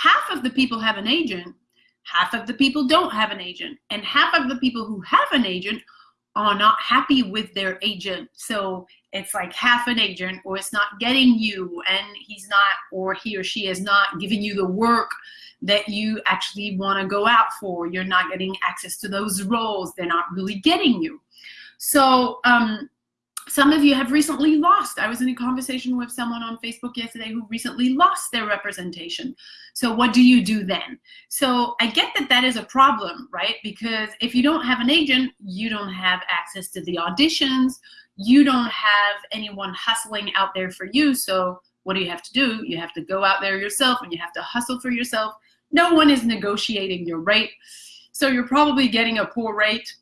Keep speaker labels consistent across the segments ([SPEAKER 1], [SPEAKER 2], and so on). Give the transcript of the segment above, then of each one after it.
[SPEAKER 1] half of the people have an agent, half of the people don't have an agent, and half of the people who have an agent are not happy with their agent. So it's like half an agent, or it's not getting you, and he's not, or he or she is not giving you the work that you actually want to go out for. You're not getting access to those roles. They're not really getting you. So um, some of you have recently lost. I was in a conversation with someone on Facebook yesterday who recently lost their representation. So what do you do then? So I get that that is a problem, right? Because if you don't have an agent, you don't have access to the auditions. You don't have anyone hustling out there for you. So what do you have to do? You have to go out there yourself and you have to hustle for yourself no one is negotiating your rate. So you're probably getting a poor rate.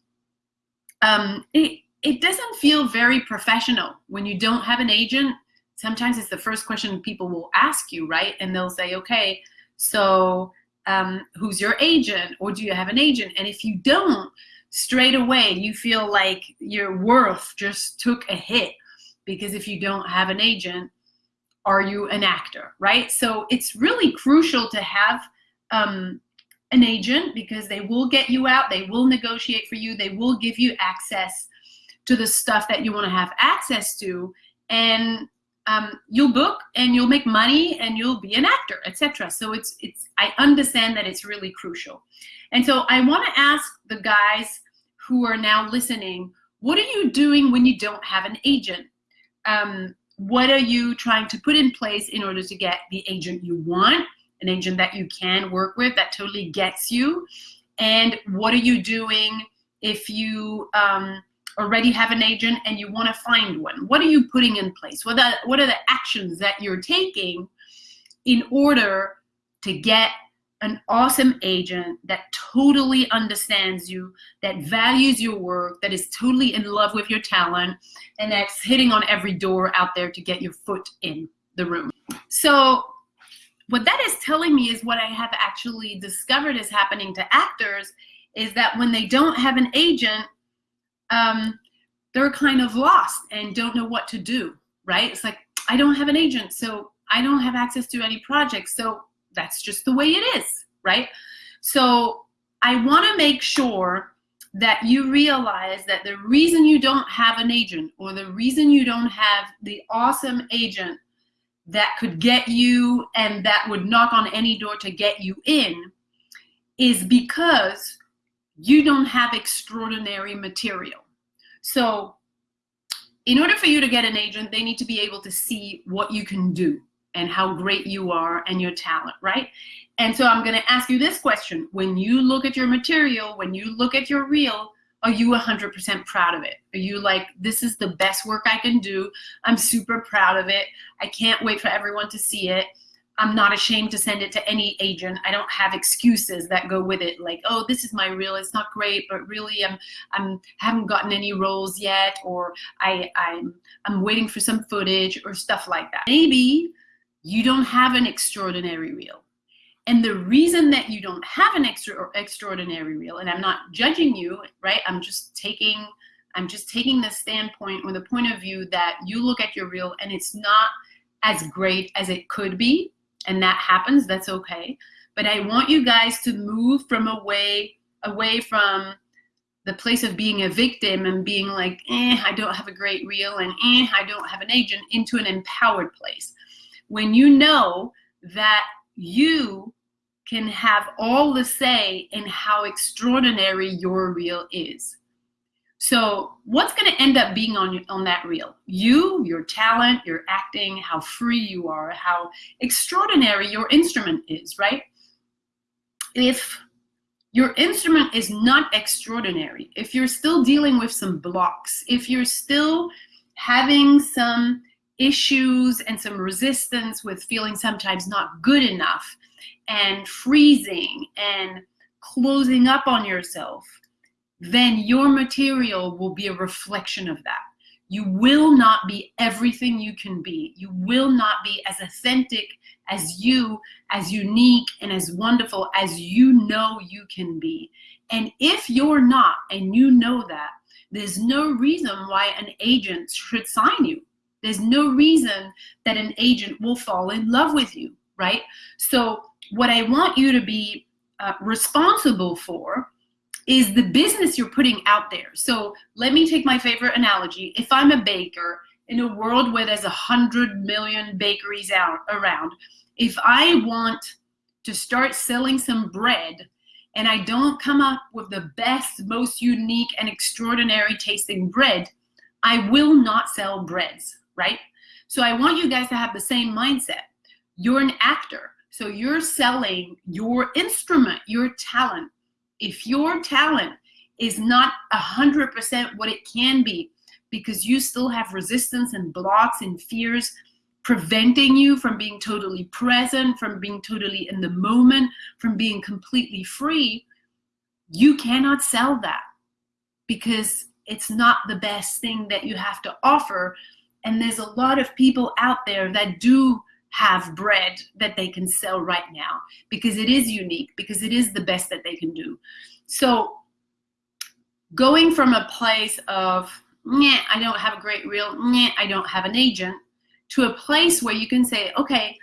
[SPEAKER 1] Um, it, it doesn't feel very professional when you don't have an agent. Sometimes it's the first question people will ask you, right? And they'll say, okay, so um, who's your agent? Or do you have an agent? And if you don't, straight away, you feel like your worth just took a hit because if you don't have an agent, are you an actor, right? So it's really crucial to have um, an agent because they will get you out, they will negotiate for you, they will give you access to the stuff that you want to have access to, and um, you'll book and you'll make money and you'll be an actor, etc. So it's it's I understand that it's really crucial, and so I want to ask the guys who are now listening, what are you doing when you don't have an agent? Um, what are you trying to put in place in order to get the agent you want? an agent that you can work with that totally gets you? And what are you doing if you um, already have an agent and you want to find one? What are you putting in place? What are, what are the actions that you're taking in order to get an awesome agent that totally understands you, that values your work, that is totally in love with your talent, and that's hitting on every door out there to get your foot in the room. So what that is telling me is what I have actually discovered is happening to actors is that when they don't have an agent, um, they're kind of lost and don't know what to do, right? It's like, I don't have an agent, so I don't have access to any projects, so that's just the way it is, right? So I wanna make sure that you realize that the reason you don't have an agent or the reason you don't have the awesome agent that could get you and that would knock on any door to get you in is because you don't have extraordinary material. So in order for you to get an agent, they need to be able to see what you can do and how great you are and your talent, right? And so I'm gonna ask you this question. When you look at your material, when you look at your reel, are you 100% proud of it? Are you like, this is the best work I can do. I'm super proud of it. I can't wait for everyone to see it. I'm not ashamed to send it to any agent. I don't have excuses that go with it, like, oh, this is my reel. It's not great, but really, I'm, I'm haven't gotten any roles yet, or I, I'm, I'm waiting for some footage or stuff like that. Maybe you don't have an extraordinary reel. And the reason that you don't have an extra extraordinary reel, and I'm not judging you, right? I'm just taking I'm just taking the standpoint or the point of view that you look at your reel and it's not as great as it could be, and that happens, that's okay. But I want you guys to move from away away from the place of being a victim and being like, eh, I don't have a great reel and eh, I don't have an agent into an empowered place. When you know that you can have all the say in how extraordinary your reel is. So what's going to end up being on, on that reel? You, your talent, your acting, how free you are, how extraordinary your instrument is, right? If your instrument is not extraordinary, if you're still dealing with some blocks, if you're still having some issues and some resistance with feeling sometimes not good enough, and freezing and closing up on yourself, then your material will be a reflection of that. You will not be everything you can be. You will not be as authentic as you, as unique and as wonderful as you know you can be. And if you're not, and you know that, there's no reason why an agent should sign you. There's no reason that an agent will fall in love with you, right? So what I want you to be uh, responsible for is the business you're putting out there. So let me take my favorite analogy. If I'm a baker in a world where there's a hundred million bakeries out around, if I want to start selling some bread and I don't come up with the best, most unique and extraordinary tasting bread, I will not sell breads, right? So I want you guys to have the same mindset. You're an actor. So you're selling your instrument, your talent. If your talent is not 100% what it can be because you still have resistance and blocks and fears preventing you from being totally present, from being totally in the moment, from being completely free, you cannot sell that because it's not the best thing that you have to offer. And there's a lot of people out there that do have bread that they can sell right now because it is unique, because it is the best that they can do. So going from a place of, yeah, I don't have a great reel, yeah, I don't have an agent, to a place where you can say, okay,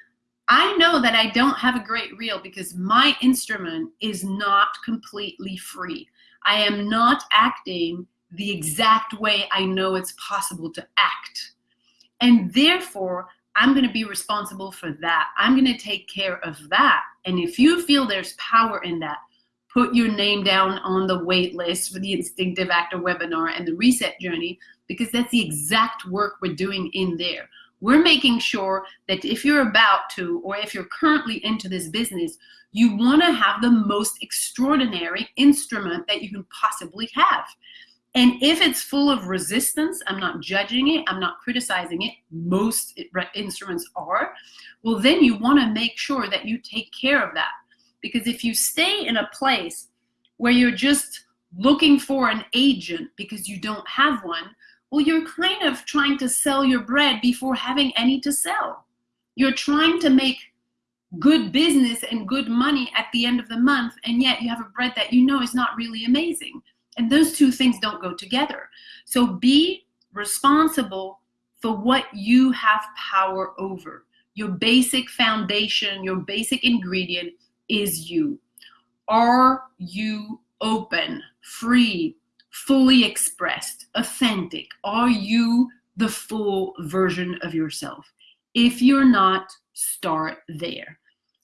[SPEAKER 1] I know that I don't have a great reel because my instrument is not completely free. I am not acting the exact way I know it's possible to act. And therefore, I'm going to be responsible for that. I'm going to take care of that. And if you feel there's power in that, put your name down on the wait list for the Instinctive Actor webinar and the Reset Journey, because that's the exact work we're doing in there. We're making sure that if you're about to, or if you're currently into this business, you want to have the most extraordinary instrument that you can possibly have. And if it's full of resistance, I'm not judging it, I'm not criticizing it, most instruments are, well, then you want to make sure that you take care of that. Because if you stay in a place where you're just looking for an agent because you don't have one, well, you're kind of trying to sell your bread before having any to sell. You're trying to make good business and good money at the end of the month, and yet you have a bread that you know is not really amazing. And those two things don't go together. So be responsible for what you have power over. Your basic foundation, your basic ingredient is you. Are you open, free, fully expressed, authentic? Are you the full version of yourself? If you're not, start there.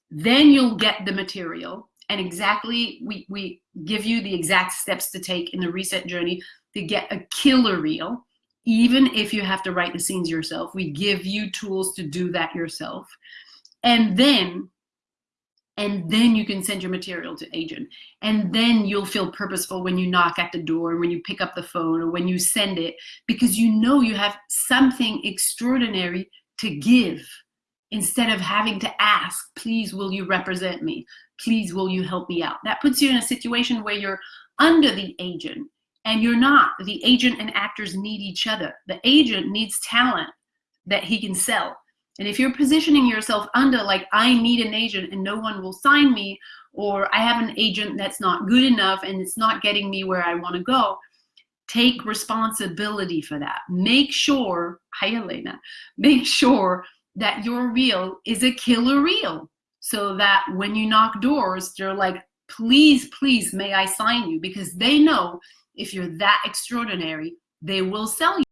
[SPEAKER 1] Then you'll get the material and exactly, we, we give you the exact steps to take in the reset journey to get a killer reel. Even if you have to write the scenes yourself, we give you tools to do that yourself. And then and then you can send your material to agent and then you'll feel purposeful when you knock at the door and when you pick up the phone or when you send it because you know you have something extraordinary to give instead of having to ask please will you represent me please will you help me out? That puts you in a situation where you're under the agent and you're not. The agent and actors need each other. The agent needs talent that he can sell. And if you're positioning yourself under like, I need an agent and no one will sign me, or I have an agent that's not good enough and it's not getting me where I want to go, take responsibility for that. Make sure, hi Elena, make sure that your reel is a killer reel so that when you knock doors, they're like, please, please, may I sign you? Because they know if you're that extraordinary, they will sell you.